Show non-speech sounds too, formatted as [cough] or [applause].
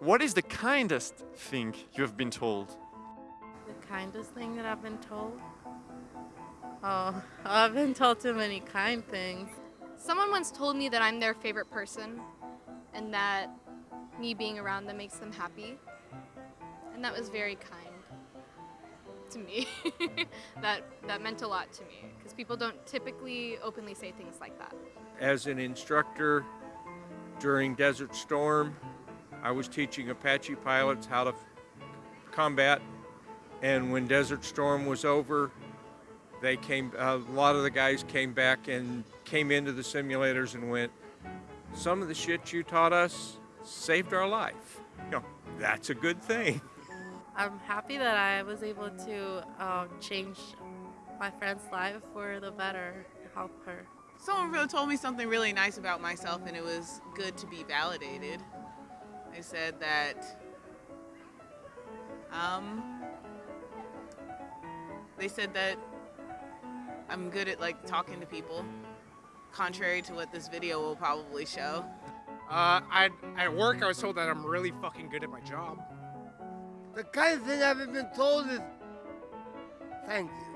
What is the kindest thing you have been told? The kindest thing that I've been told? Oh, [laughs] I've been told too many kind things. Someone once told me that I'm their favorite person and that me being around them makes them happy. And that was very kind to me. [laughs] that that meant a lot to me because people don't typically openly say things like that. As an instructor during Desert Storm, I was teaching Apache pilots how to combat and when Desert Storm was over, they came a lot of the guys came back and came into the simulators and went some of the shit you taught us saved our life. You know, that's a good thing. [laughs] I'm happy that I was able to um, change my friend's life for the better, help her. Someone really told me something really nice about myself, and it was good to be validated. They said that, um, they said that I'm good at like talking to people, contrary to what this video will probably show. Uh, I, at work, I was told that I'm really fucking good at my job. The kind of thing I've been told is thank you.